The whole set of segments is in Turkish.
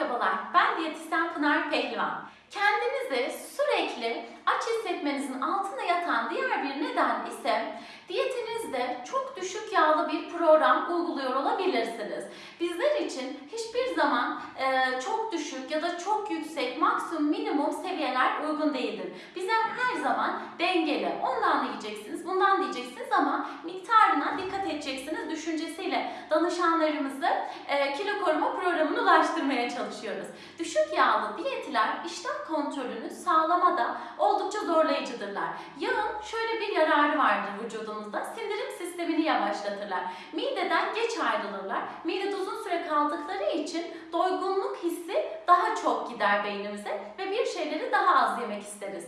Merhabalar, ben diyetisyen Pınar Pehlivan. Kendinizi sürekli aç hissetmenizin altında yatan diğer bir neden ise diyetinizde çok düşük yağlı bir program uyguluyor olabilirsiniz. Bizler için hiçbir zaman e, çok düşük ya da çok yüksek maksimum minimum seviyeler uygun değildir. Bizler her zaman dengeli, ondan da yiyeceksiniz, bundan da yiyeceksiniz ama miktarına dikkat edeceksiniz düşüncesiyle danışanlarımızı e, kilo koruma programına ulaştırmaya çalışıyoruz. Düşük yağlı diyetler iştah kontrolünü sağlamada oldukça zorlayıcıdırlar. Yağın şöyle bir yararı vardır vücudumuzda. Sindirim sistemini yavaşlatırlar. Mideden geç ayrılırlar. Midede uzun süre kaldıkları için doygunluk hissi daha çok gider beynimize ve bir şeyleri daha az yemek isteriz.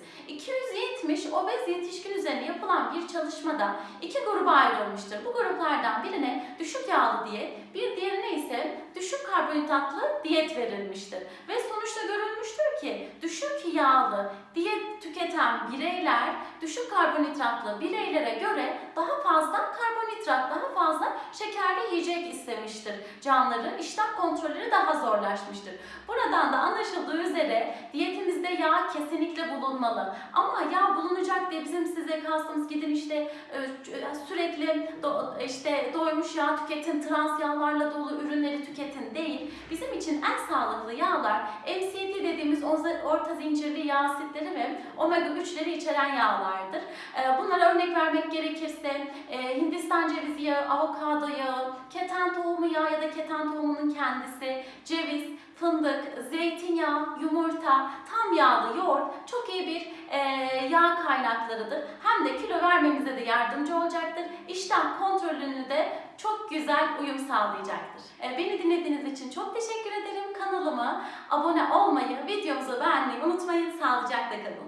270 obez yetişkin üzerine yapılan bir çalışmada iki gruba ayrılmıştır. Bu gruplardan birine düşük yağlı diyet, bir diğerine ise düşük karbonhidratlı diyet verilmiştir. Ve sonuçta görülmüştür ki düşük yağlı diyet tüketen bireyler düşük karbonhidratlı bireylere göre daha fazla karbonhidrat, daha fazla şekerli yiyecek istemiştir. Canları iştah kontrolleri daha zorlaşmıştır. Buradan da anlaşıldığı üzere diyetimizde yağ kesinlikle bulunmalı. Ama yağ bulunacak diye bizim size kastımız gidin işte e, sürekli do, işte doymuş yağ tüketin, trans yağlarla dolu ürünleri tüketin değil. Bizim için en sağlıklı yağlar MCT dediğimiz orta zincirli yağ asitleri ve omega 3'leri içeren yağlardır. E, bunlara örnek vermek gerekirse e, Hindistan cevizi yağı, avokado yağı, keten tohumu yağı ya da keten tohumunun kendisi, ceviz, fındık, zeytinyağı, yumurta, tam yağlı yoğurt çok iyi bir e, yağ kaynaklarıdır. Hem de kilo vermemize de yardımcı olacaktır. İştah kontrolünü de çok güzel uyum sağlayacaktır. E, beni dinlediğiniz için çok teşekkür ederim. Kanalıma abone olmayı, videomuzu beğenmeyi unutmayın. Sağlıcakla kalın.